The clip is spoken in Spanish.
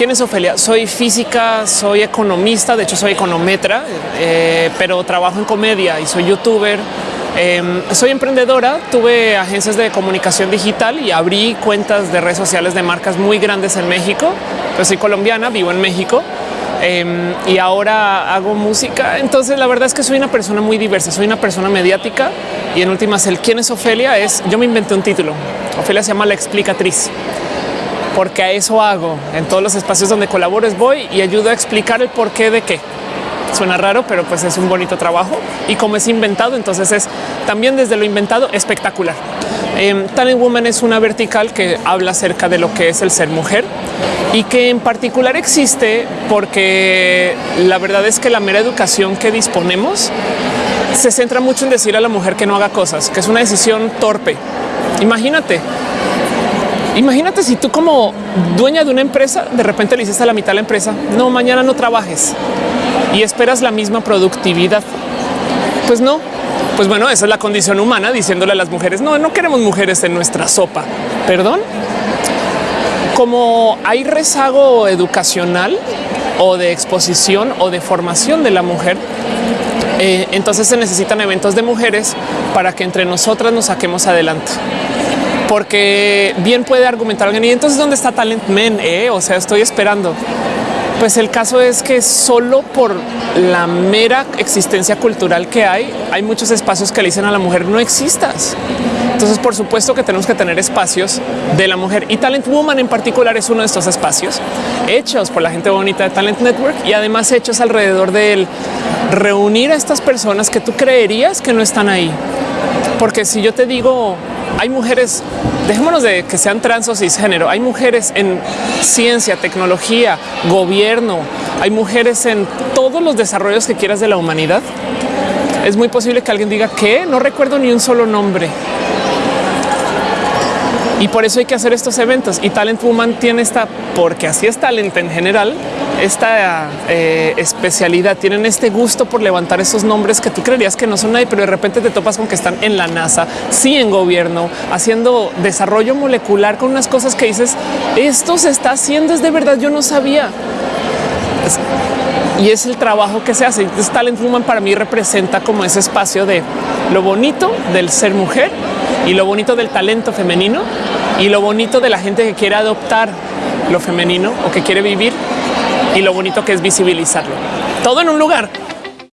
¿Quién es Ofelia? Soy física, soy economista, de hecho soy econometra, eh, pero trabajo en comedia y soy youtuber. Em, soy emprendedora, tuve agencias de comunicación digital y abrí cuentas de redes sociales de marcas muy grandes en México. Yo soy colombiana, vivo en México em, y ahora hago música. Entonces la verdad es que soy una persona muy diversa, soy una persona mediática y en últimas el quién es Ofelia es, yo me inventé un título. Ofelia se llama La Explicatriz porque a eso hago en todos los espacios donde colaboro voy y ayudo a explicar el porqué de qué. Suena raro, pero pues es un bonito trabajo y como es inventado, entonces es también desde lo inventado espectacular. Eh, Talent Woman es una vertical que habla acerca de lo que es el ser mujer y que en particular existe porque la verdad es que la mera educación que disponemos se centra mucho en decir a la mujer que no haga cosas, que es una decisión torpe. Imagínate, Imagínate si tú como dueña de una empresa, de repente le dices a la mitad de la empresa, no, mañana no trabajes y esperas la misma productividad. Pues no, pues bueno, esa es la condición humana diciéndole a las mujeres, no, no queremos mujeres en nuestra sopa. Perdón. Como hay rezago educacional o de exposición o de formación de la mujer, eh, entonces se necesitan eventos de mujeres para que entre nosotras nos saquemos adelante porque bien puede argumentar alguien y entonces dónde está Talent Men, eh? o sea, estoy esperando. Pues el caso es que solo por la mera existencia cultural que hay, hay muchos espacios que le dicen a la mujer no existas. Entonces, por supuesto que tenemos que tener espacios de la mujer y Talent Woman en particular es uno de estos espacios hechos por la gente bonita de Talent Network y además hechos alrededor de reunir a estas personas que tú creerías que no están ahí. Porque si yo te digo hay mujeres, dejémonos de que sean trans o cisgénero, hay mujeres en ciencia, tecnología, gobierno, hay mujeres en todos los desarrollos que quieras de la humanidad. Es muy posible que alguien diga que no recuerdo ni un solo nombre. Y por eso hay que hacer estos eventos. Y Talent Woman tiene esta, porque así es talent en general, esta eh, especialidad, tienen este gusto por levantar esos nombres que tú creerías que no son nadie, pero de repente te topas con que están en la NASA, sí en gobierno, haciendo desarrollo molecular con unas cosas que dices, esto se está haciendo, es de verdad, yo no sabía. Y es el trabajo que se hace. Entonces, Talent Woman para mí representa como ese espacio de lo bonito del ser mujer y lo bonito del talento femenino y lo bonito de la gente que quiere adoptar lo femenino o que quiere vivir y lo bonito que es visibilizarlo. Todo en un lugar.